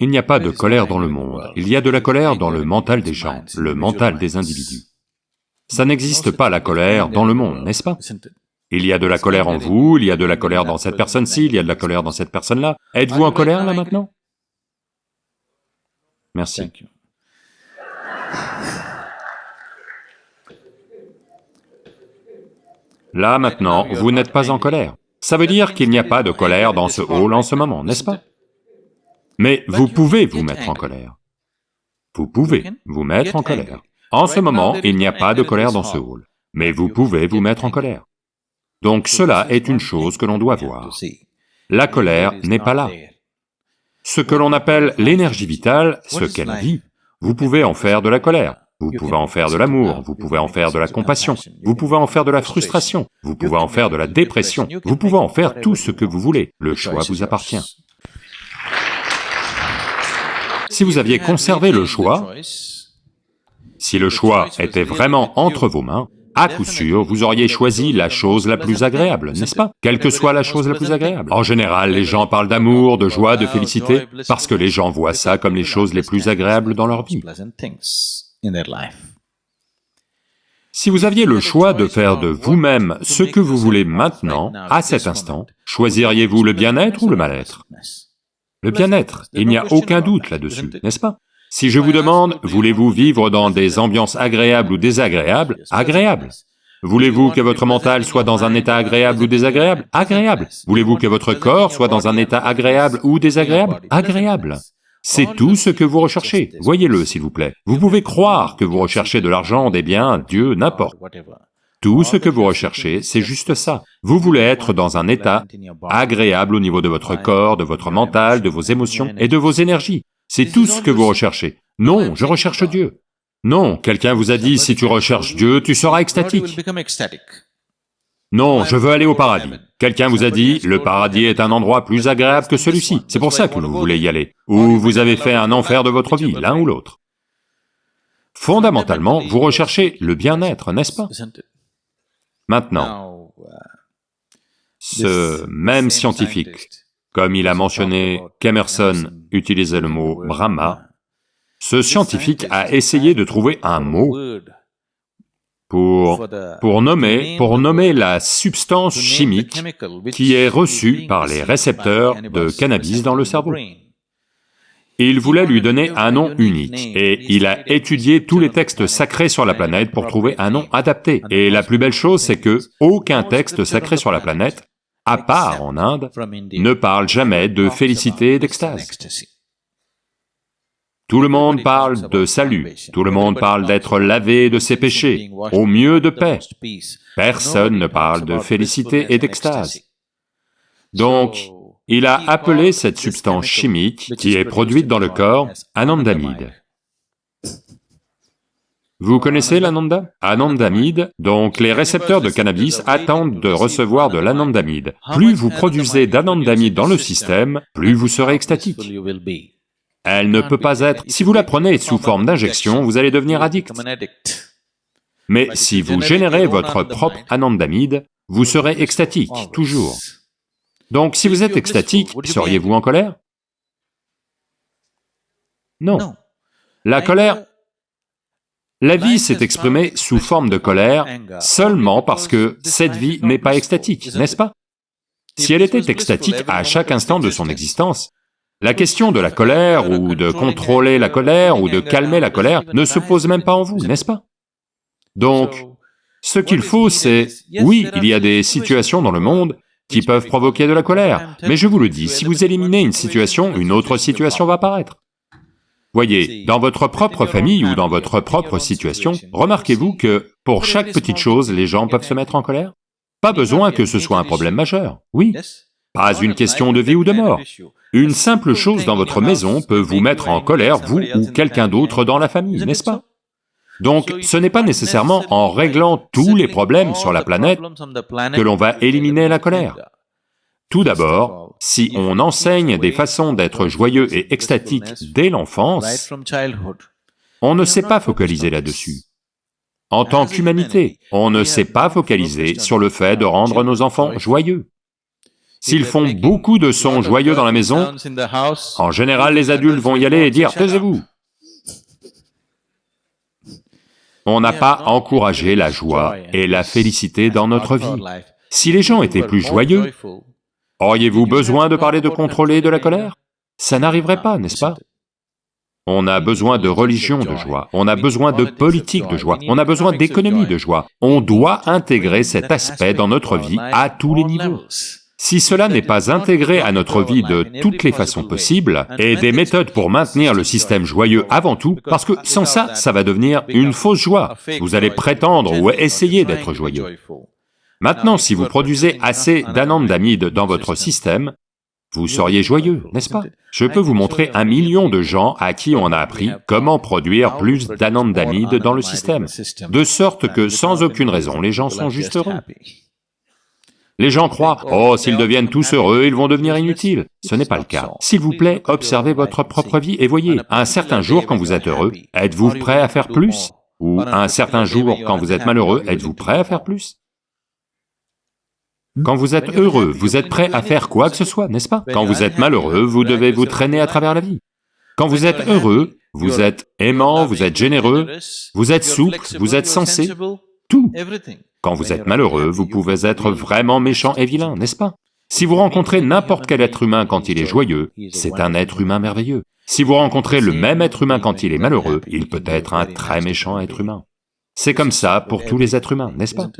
Il n'y a pas de colère dans le monde, il y a de la colère dans le mental des gens, le mental des individus. Ça n'existe pas la colère dans le monde, n'est-ce pas? Il y a de la colère en vous, il y a de la colère dans cette personne-ci, il y a de la colère dans cette personne-là. Êtes-vous en colère là maintenant? Merci. Là maintenant, vous n'êtes pas en colère. Ça veut dire qu'il n'y a pas de colère dans ce hall en ce moment, n'est-ce pas? Mais vous pouvez vous mettre en colère. Vous pouvez vous mettre en colère. En ce moment, il n'y a pas de colère dans ce hall, mais vous pouvez vous mettre en colère. Donc cela est une chose que l'on doit voir. La colère n'est pas là. Ce que l'on appelle l'énergie vitale, ce qu'elle vit, vous pouvez en faire de la colère, vous pouvez en faire de l'amour, vous pouvez en faire de la compassion, vous pouvez en faire de la frustration, vous pouvez en faire de la dépression, vous pouvez en faire tout ce que vous voulez, le choix vous appartient. Si vous aviez conservé le choix, si le choix était vraiment entre vos mains, à coup sûr, vous auriez choisi la chose la plus agréable, n'est-ce pas? Quelle que soit la chose la plus agréable. En général, les gens parlent d'amour, de joie, de félicité, parce que les gens voient ça comme les choses les plus agréables dans leur vie. Si vous aviez le choix de faire de vous-même ce que vous voulez maintenant, à cet instant, choisiriez-vous le bien-être ou le mal-être? Le bien-être, il n'y a aucun doute là-dessus, n'est-ce pas? Si je vous demande, voulez-vous vivre dans des ambiances agréables ou désagréables Agréables. Voulez-vous que votre mental soit dans un état agréable ou désagréable Agréable. Voulez-vous que votre corps soit dans un état agréable ou désagréable Agréable. C'est tout ce que vous recherchez, voyez-le s'il vous plaît. Vous pouvez croire que vous recherchez de l'argent, des biens, Dieu, n'importe. Tout ce que vous recherchez, c'est juste ça. Vous voulez être dans un état agréable au niveau de votre corps, de votre mental, de vos émotions et de vos énergies. C'est tout ce que vous recherchez. Non, je recherche Dieu. Non, quelqu'un vous a dit, si tu recherches Dieu, tu seras extatique. Non, je veux aller au paradis. Quelqu'un vous a dit, le paradis est un endroit plus agréable que celui-ci, c'est pour ça que vous voulez y aller. Ou vous avez fait un enfer de votre vie, l'un ou l'autre. Fondamentalement, vous recherchez le bien-être, n'est-ce pas? Maintenant, uh, ce même scientifique, comme il a mentionné qu'Emerson utilisait le mot Brahma, ce scientifique a essayé de trouver un mot pour, pour, nommer, pour nommer la substance chimique qui est reçue par les récepteurs de cannabis dans le cerveau. Il voulait lui donner un nom unique, et il a étudié tous les textes sacrés sur la planète pour trouver un nom adapté. Et la plus belle chose, c'est que aucun texte sacré sur la planète, à part en Inde, ne parle jamais de félicité et d'extase. Tout le monde parle de salut, tout le monde parle d'être lavé de ses péchés, au mieux de paix. Personne ne parle de félicité et d'extase. Donc, il a appelé cette substance chimique qui est produite dans le corps anandamide. Vous connaissez l'ananda? Anandamide, donc les récepteurs de cannabis attendent de recevoir de l'anandamide. Plus vous produisez d'anandamide dans le système, plus vous serez extatique. Elle ne peut pas être... Si vous la prenez sous forme d'injection, vous allez devenir addict. Mais si vous générez votre propre anandamide, vous serez extatique, toujours. Donc si vous êtes extatique, seriez-vous en colère? Non. La colère... La vie s'est exprimée sous forme de colère seulement parce que cette vie n'est pas extatique, n'est-ce pas? Si elle était extatique à chaque instant de son existence, la question de la colère ou de contrôler la colère ou de calmer la colère ne se pose même pas en vous, n'est-ce pas? Donc, ce qu'il faut c'est, oui, il y a des situations dans le monde qui peuvent provoquer de la colère. Mais je vous le dis, si vous éliminez une situation, une autre situation va apparaître. Voyez, dans votre propre famille ou dans votre propre situation, remarquez-vous que pour chaque petite chose, les gens peuvent se mettre en colère Pas besoin que ce soit un problème majeur, oui. Pas une question de vie ou de mort. Une simple chose dans votre maison peut vous mettre en colère, vous ou quelqu'un d'autre dans la famille, n'est-ce pas? Donc ce n'est pas nécessairement en réglant tous les problèmes sur la planète que l'on va éliminer la colère. Tout d'abord, si on enseigne des façons d'être joyeux et extatique dès l'enfance, on ne sait pas focaliser là-dessus. En tant qu'humanité, on ne sait pas focaliser sur le fait de rendre nos enfants joyeux. S'ils font beaucoup de sons joyeux dans la maison, en général les adultes vont y aller et dire « taisez-vous ». On n'a pas encouragé la joie et la félicité dans notre vie. Si les gens étaient plus joyeux, auriez-vous besoin de parler de contrôler de la colère? Ça n'arriverait pas, n'est-ce pas? on a besoin de religion de joie, on a besoin de politique de joie, on a besoin d'économie de joie. On doit intégrer cet aspect dans notre vie à tous les niveaux. Si cela n'est pas intégré à notre vie de toutes les façons possibles, et des méthodes pour maintenir le système joyeux avant tout, parce que sans ça, ça va devenir une fausse joie. Vous allez prétendre ou essayer d'être joyeux. Maintenant, si vous produisez assez d'anandamide dans votre système, vous seriez joyeux, n'est-ce pas? Je peux vous montrer un million de gens à qui on a appris comment produire plus d'anandamide dans le système, de sorte que sans aucune raison, les gens sont juste heureux. Les gens croient, oh, s'ils deviennent tous heureux, ils vont devenir inutiles. Ce n'est pas le cas. S'il vous plaît, observez votre propre vie et voyez, à un certain jour, quand vous êtes heureux, êtes-vous prêt à faire plus Ou à un certain jour, quand vous êtes malheureux, êtes-vous prêt à faire plus quand vous êtes heureux, vous êtes prêt à faire quoi que ce soit, n'est-ce pas Quand vous êtes malheureux, vous devez vous traîner à travers la vie. Quand vous êtes heureux, vous êtes aimant, vous êtes généreux, vous êtes souple, vous êtes sensé, tout. Quand vous êtes malheureux, vous pouvez être vraiment méchant et vilain, n'est-ce pas? Si vous rencontrez n'importe quel être humain quand il est joyeux, c'est un être humain merveilleux. Si vous rencontrez le même être humain quand il est malheureux, il peut être un très méchant être humain. C'est comme ça pour tous les êtres humains, n'est-ce pas?